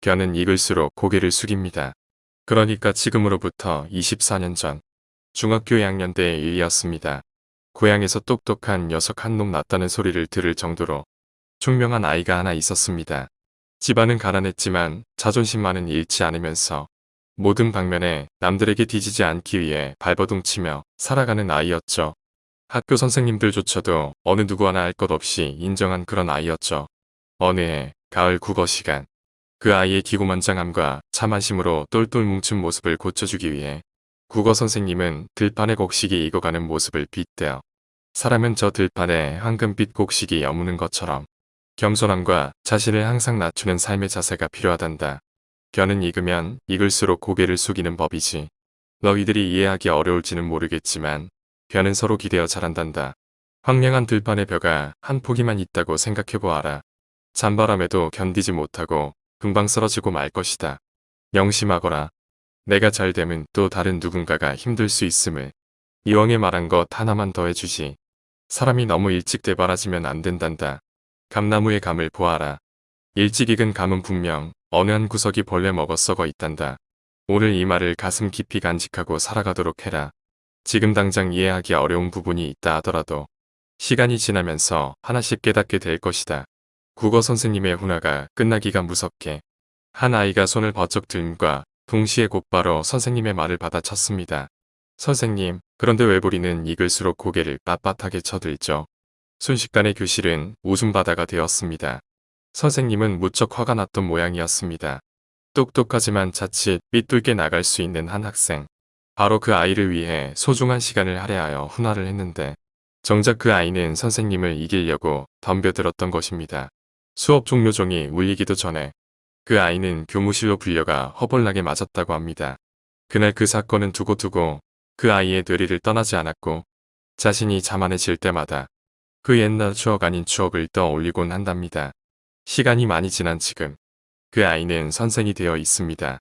견은 익을수록 고개를 숙입니다. 그러니까 지금으로부터 24년 전 중학교 2학년 때의 일이었습니다. 고향에서 똑똑한 녀석 한 놈 났다는 소리를 들을 정도로 총명한 아이가 하나 있었습니다. 집안은 가난했지만 자존심만은 잃지 않으면서 모든 방면에 남들에게 뒤지지 않기 위해 발버둥 치며 살아가는 아이였죠. 학교 선생님들조차도 어느 누구 하나 알 것 없이 인정한 그런 아이였죠. 어느 해 가을 국어 시간 그 아이의 기고만장함과 참아심으로 똘똘 뭉친 모습을 고쳐주기 위해 국어 선생님은 들판에 곡식이 익어가는 모습을 빗대어 사람은 저 들판에 황금빛 곡식이 여무는 것처럼 겸손함과 자신을 항상 낮추는 삶의 자세가 필요하단다. 견은 익으면 익을수록 고개를 숙이는 법이지. 너희들이 이해하기 어려울지는 모르겠지만 벼는 서로 기대어 자란단다. 황량한 들판의 벼가 한 포기만 있다고 생각해보아라. 잔바람에도 견디지 못하고 금방 쓰러지고 말 것이다. 명심하거라. 내가 잘 되면 또 다른 누군가가 힘들 수 있음을. 이왕에 말한 것 하나만 더 해주지. 사람이 너무 일찍 대바라지면 안 된단다. 감나무의 감을 보아라. 일찍 익은 감은 분명 어느 한 구석이 벌레 먹어 썩어 있단다. 오늘 이 말을 가슴 깊이 간직하고 살아가도록 해라. 지금 당장 이해하기 어려운 부분이 있다 하더라도 시간이 지나면서 하나씩 깨닫게 될 것이다. 국어 선생님의 훈화가 끝나기가 무섭게 한 아이가 손을 버쩍 들과 동시에 곧바로 선생님의 말을 받아쳤습니다. 선생님, 그런데 외부리는 익을수록 고개를 빳빳하게 쳐들죠. 순식간에 교실은 웃음바다가 되었습니다. 선생님은 무척 화가 났던 모양이었습니다. 똑똑하지만 자칫 삐뚤게 나갈 수 있는 한 학생. 바로 그 아이를 위해 소중한 시간을 할애하여 훈화를 했는데 정작 그 아이는 선생님을 이기려고 덤벼들었던 것입니다. 수업 종료 종이 울리기도 전에 그 아이는 교무실로 불려가 허벌나게 맞았다고 합니다. 그날 그 사건은 두고두고 그 아이의 뇌리를 떠나지 않았고 자신이 자만해질 때마다 그 옛날 추억 아닌 추억을 떠올리곤 한답니다. 시간이 많이 지난 지금 그 아이는 선생이 되어 있습니다.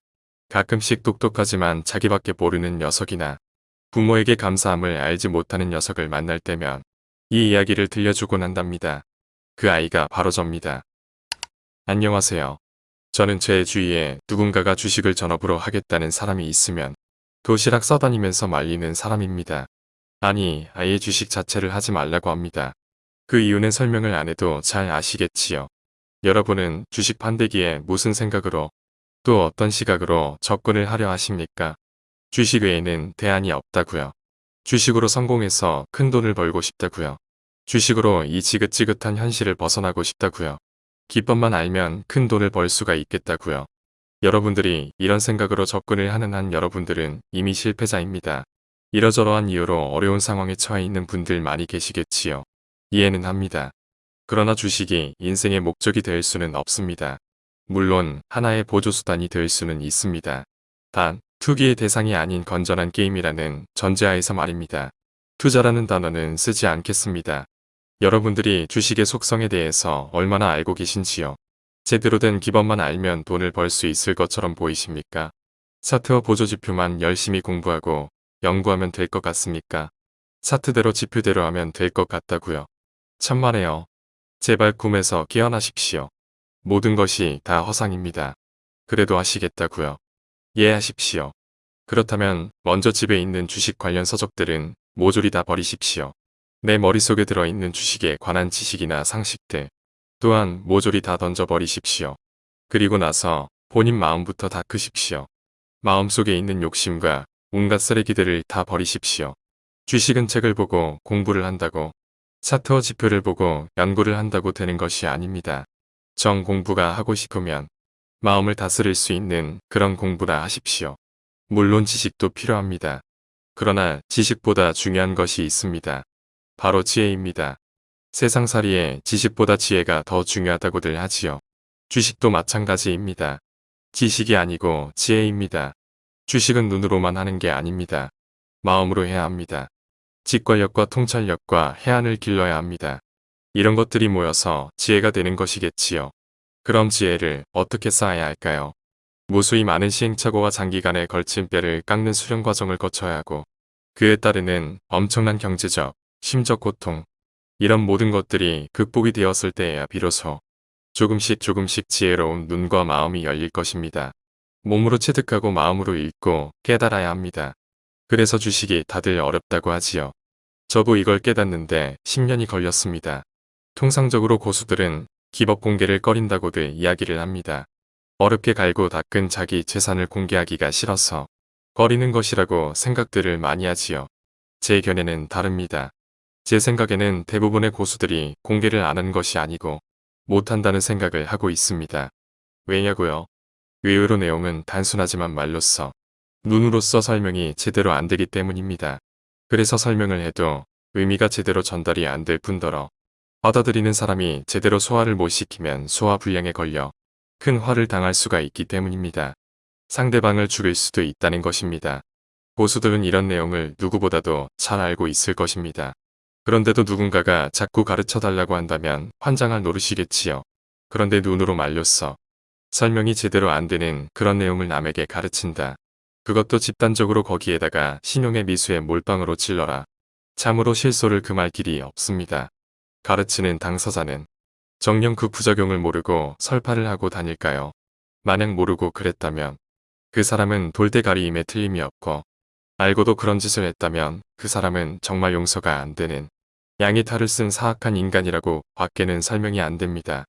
가끔씩 똑똑하지만 자기밖에 모르는 녀석이나 부모에게 감사함을 알지 못하는 녀석을 만날 때면 이 이야기를 들려주곤 한답니다. 그 아이가 바로 접니다. 안녕하세요. 저는 제 주위에 누군가가 주식을 전업으로 하겠다는 사람이 있으면 도시락 써다니면서 말리는 사람입니다. 아니, 아예 주식 자체를 하지 말라고 합니다. 그 이유는 설명을 안 해도 잘 아시겠지요. 여러분은 주식 판대기에 무슨 생각으로 또 어떤 시각으로 접근을 하려 하십니까? 주식 외에는 대안이 없다고요. 주식으로 성공해서 큰 돈을 벌고 싶다고요. 주식으로 이 지긋지긋한 현실을 벗어나고 싶다고요. 기법만 알면 큰 돈을 벌 수가 있겠다고요. 여러분들이 이런 생각으로 접근을 하는 한 여러분들은 이미 실패자입니다. 이러저러한 이유로 어려운 상황에 처해 있는 분들 많이 계시겠지요. 이해는 합니다. 그러나 주식이 인생의 목적이 될 수는 없습니다. 물론 하나의 보조수단이 될 수는 있습니다. 단, 투기의 대상이 아닌 건전한 게임이라는 전제하에서 말입니다. 투자라는 단어는 쓰지 않겠습니다. 여러분들이 주식의 속성에 대해서 얼마나 알고 계신지요? 제대로 된 기법만 알면 돈을 벌 수 있을 것처럼 보이십니까? 차트와 보조지표만 열심히 공부하고 연구하면 될 것 같습니까? 차트대로 지표대로 하면 될 것 같다고요. 천만에요. 제발 꿈에서 깨어나십시오. 모든 것이 다 허상입니다. 그래도 하시겠다고요. 이해하십시오. 그렇다면 먼저 집에 있는 주식 관련 서적들은 모조리 다 버리십시오. 내 머릿속에 들어있는 주식에 관한 지식이나 상식들 또한 모조리 다 던져버리십시오. 그리고 나서 본인 마음부터 닦으십시오. 마음속에 있는 욕심과 온갖 쓰레기들을 다 버리십시오. 주식은 책을 보고 공부를 한다고 차트와 지표를 보고 연구를 한다고 되는 것이 아닙니다. 정 공부가 하고 싶으면 마음을 다스릴 수 있는 그런 공부나 하십시오. 물론 지식도 필요합니다. 그러나 지식보다 중요한 것이 있습니다. 바로 지혜입니다. 세상살이에 지식보다 지혜가 더 중요하다고들 하지요. 주식도 마찬가지입니다. 지식이 아니고 지혜입니다. 주식은 눈으로만 하는 게 아닙니다. 마음으로 해야 합니다. 직관력과 통찰력과 해안을 길러야 합니다. 이런 것들이 모여서 지혜가 되는 것이겠지요. 그럼 지혜를 어떻게 쌓아야 할까요? 무수히 많은 시행착오와 장기간에 걸친 뼈를 깎는 수련 과정을 거쳐야 하고 그에 따르는 엄청난 경제적, 심적 고통 이런 모든 것들이 극복이 되었을 때에야 비로소 조금씩 조금씩 지혜로운 눈과 마음이 열릴 것입니다. 몸으로 체득하고 마음으로 읽고 깨달아야 합니다. 그래서 주식이 다들 어렵다고 하지요. 저도 이걸 깨닫는데 10년이 걸렸습니다. 통상적으로 고수들은 기법 공개를 꺼린다고들 이야기를 합니다. 어렵게 갈고 닦은 자기 재산을 공개하기가 싫어서 꺼리는 것이라고 생각들을 많이 하지요. 제 견해는 다릅니다. 제 생각에는 대부분의 고수들이 공개를 안 한 것이 아니고 못한다는 생각을 하고 있습니다. 왜냐고요? 의외로 내용은 단순하지만 말로써 눈으로써 설명이 제대로 안 되기 때문입니다. 그래서 설명을 해도 의미가 제대로 전달이 안 될 뿐더러 받아들이는 사람이 제대로 소화를 못 시키면 소화 불량에 걸려 큰 화를 당할 수가 있기 때문입니다. 상대방을 죽일 수도 있다는 것입니다. 고수들은 이런 내용을 누구보다도 잘 알고 있을 것입니다. 그런데도 누군가가 자꾸 가르쳐 달라고 한다면 환장할 노릇이겠지요. 그런데 눈으로 말렸어. 설명이 제대로 안 되는 그런 내용을 남에게 가르친다. 그것도 집단적으로 거기에다가 신용의 미수에 몰빵으로 찔러라. 참으로 실소를 금할 길이 없습니다. 가르치는 당사자는 정녕 그 부작용을 모르고 설파를 하고 다닐까요? 만약 모르고 그랬다면 그 사람은 돌대가리임에 틀림이 없고 알고도 그런 짓을 했다면 그 사람은 정말 용서가 안 되는 양의 탈을 쓴 사악한 인간이라고 밖에는 설명이 안 됩니다.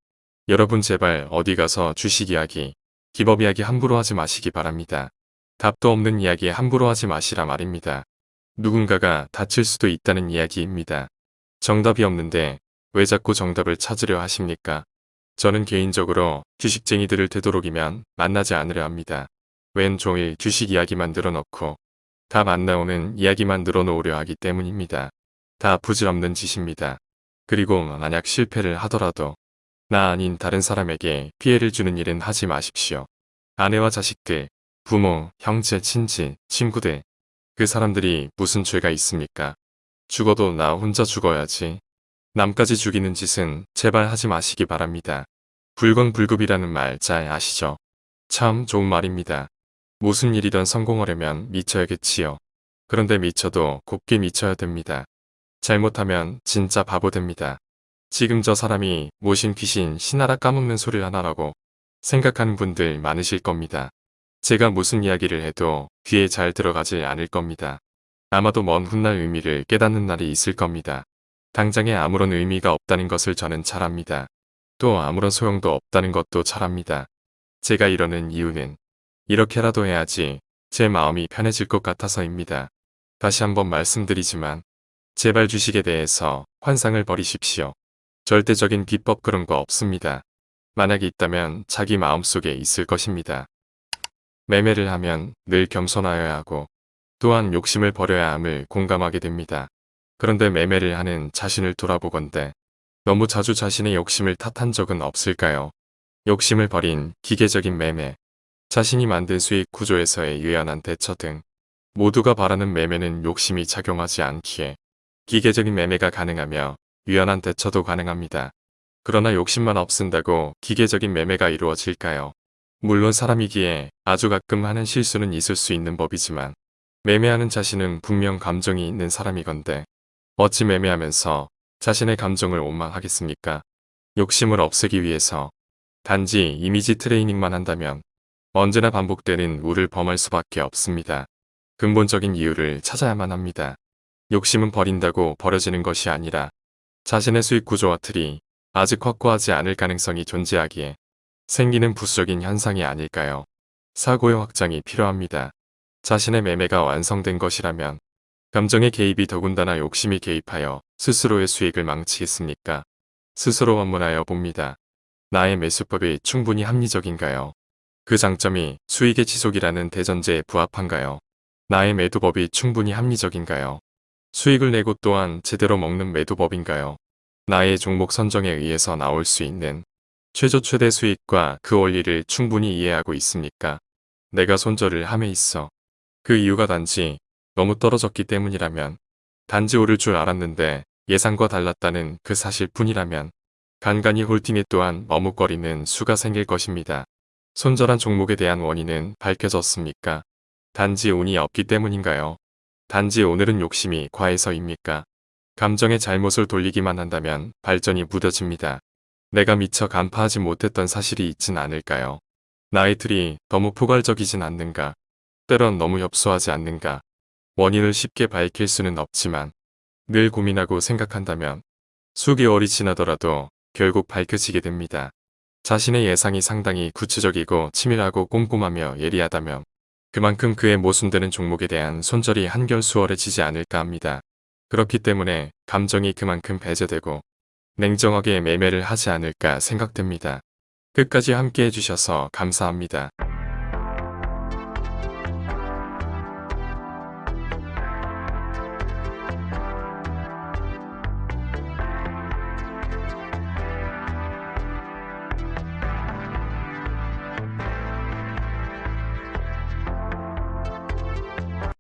여러분 제발 어디 가서 주식 이야기, 기법 이야기 함부로 하지 마시기 바랍니다. 답도 없는 이야기 함부로 하지 마시라 말입니다. 누군가가 다칠 수도 있다는 이야기입니다. 정답이 없는데 왜 자꾸 정답을 찾으려 하십니까? 저는 개인적으로 주식쟁이들을 되도록이면 만나지 않으려 합니다. 웬 종일 주식 이야기만 늘어놓고 답 안 나오는 이야기만 늘어놓으려 하기 때문입니다. 다 부질없는 짓입니다. 그리고 만약 실패를 하더라도 나 아닌 다른 사람에게 피해를 주는 일은 하지 마십시오. 아내와 자식들, 부모, 형제, 친지, 친구들 그 사람들이 무슨 죄가 있습니까? 죽어도 나 혼자 죽어야지. 남까지 죽이는 짓은 제발 하지 마시기 바랍니다. 불건불급이라는 말 잘 아시죠? 참 좋은 말입니다. 무슨 일이든 성공하려면 미쳐야겠지요. 그런데 미쳐도 곱게 미쳐야 됩니다. 잘못하면 진짜 바보 됩니다. 지금 저 사람이 모신 귀신 신하라 까먹는 소리를 하나라고 생각하는 분들 많으실 겁니다. 제가 무슨 이야기를 해도 귀에 잘 들어가지 않을 겁니다. 아마도 먼 훗날 의미를 깨닫는 날이 있을 겁니다. 당장에 아무런 의미가 없다는 것을 저는 잘 압니다. 또 아무런 소용도 없다는 것도 잘 압니다. 제가 이러는 이유는 이렇게라도 해야지 제 마음이 편해질 것 같아서입니다. 다시 한번 말씀드리지만 제발 주식에 대해서 환상을 버리십시오. 절대적인 비법 그런 거 없습니다. 만약 있다면 자기 마음속에 있을 것입니다. 매매를 하면 늘 겸손하여야 하고 또한 욕심을 버려야 함을 공감하게 됩니다. 그런데 매매를 하는 자신을 돌아보건대 너무 자주 자신의 욕심을 탓한 적은 없을까요? 욕심을 버린 기계적인 매매, 자신이 만든 수익 구조에서의 유연한 대처 등 모두가 바라는 매매는 욕심이 작용하지 않기에 기계적인 매매가 가능하며 유연한 대처도 가능합니다. 그러나 욕심만 없앤다고 기계적인 매매가 이루어질까요? 물론 사람이기에 아주 가끔 하는 실수는 있을 수 있는 법이지만 매매하는 자신은 분명 감정이 있는 사람이건데 어찌 매매하면서 자신의 감정을 원망하겠습니까? 욕심을 없애기 위해서 단지 이미지 트레이닝만 한다면 언제나 반복되는 우를 범할 수밖에 없습니다. 근본적인 이유를 찾아야만 합니다. 욕심은 버린다고 버려지는 것이 아니라 자신의 수익 구조와 틀이 아직 확고하지 않을 가능성이 존재하기에 생기는 부수적인 현상이 아닐까요? 사고의 확장이 필요합니다. 자신의 매매가 완성된 것이라면 감정의 개입이 더군다나 욕심이 개입하여 스스로의 수익을 망치겠습니까? 스스로 원문하여 봅니다. 나의 매수법이 충분히 합리적인가요? 그 장점이 수익의 지속이라는 대전제에 부합한가요? 나의 매도법이 충분히 합리적인가요? 수익을 내고 또한 제대로 먹는 매도법인가요? 나의 종목 선정에 의해서 나올 수 있는 최저 최대 수익과 그 원리를 충분히 이해하고 있습니까? 내가 손절을 함에 있어 그 이유가 단지 너무 떨어졌기 때문이라면 단지 오를 줄 알았는데 예상과 달랐다는 그 사실뿐이라면 간간히 홀팅에 또한 머뭇거리는 수가 생길 것입니다. 손절한 종목에 대한 원인은 밝혀졌습니까? 단지 운이 없기 때문인가요? 단지 오늘은 욕심이 과해서입니까? 감정의 잘못을 돌리기만 한다면 발전이 무뎌집니다. 내가 미처 간파하지 못했던 사실이 있진 않을까요? 나이들이 너무 포괄적이진 않는가? 때론 너무 협소하지 않는가? 원인을 쉽게 밝힐 수는 없지만 늘 고민하고 생각한다면 수개월이 지나더라도 결국 밝혀지게 됩니다. 자신의 예상이 상당히 구체적이고 치밀하고 꼼꼼하며 예리하다면 그만큼 그의 모순되는 종목에 대한 손절이 한결 수월해지지 않을까 합니다. 그렇기 때문에 감정이 그만큼 배제되고 냉정하게 매매를 하지 않을까 생각됩니다. 끝까지 함께 해주셔서 감사합니다.